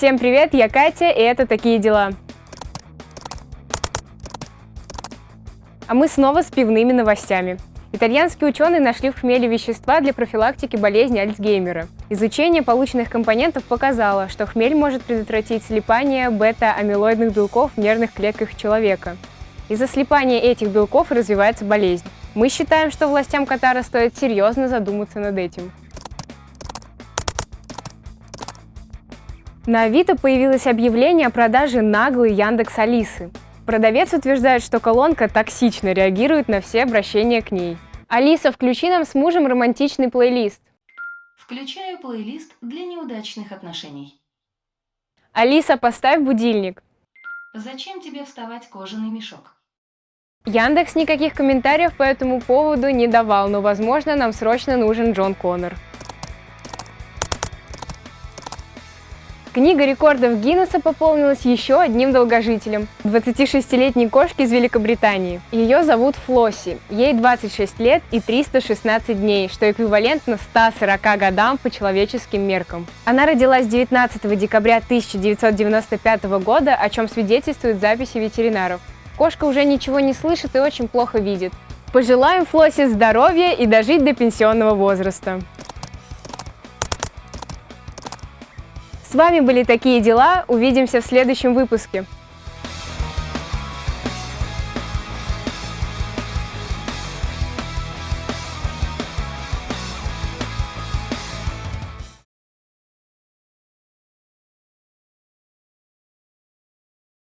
Всем привет, я Катя, и это «Такие дела». А мы снова с пивными новостями. Итальянские ученые нашли в хмеле вещества для профилактики болезни Альцгеймера. Изучение полученных компонентов показало, что хмель может предотвратить слипание бета-амилоидных белков в нервных клетках человека. Из-за слипания этих белков развивается болезнь. Мы считаем, что властям Катара стоит серьезно задуматься над этим. На Авито появилось объявление о продаже наглой Яндекс Алисы. Продавец утверждает, что колонка токсично реагирует на все обращения к ней. Алиса, включи нам с мужем романтичный плейлист. Включаю плейлист для неудачных отношений. Алиса, поставь будильник. Зачем тебе вставать кожаный мешок? Яндекс никаких комментариев по этому поводу не давал, но, возможно, нам срочно нужен Джон Коннор. Книга рекордов Гиннесса пополнилась еще одним долгожителем – 26-летней кошки из Великобритании. Ее зовут Флосси, ей 26 лет и 316 дней, что эквивалентно 140 годам по человеческим меркам. Она родилась 19 декабря 1995 года, о чем свидетельствуют записи ветеринаров. Кошка уже ничего не слышит и очень плохо видит. Пожелаем Флоссе здоровья и дожить до пенсионного возраста. С вами были «Такие дела». Увидимся в следующем выпуске.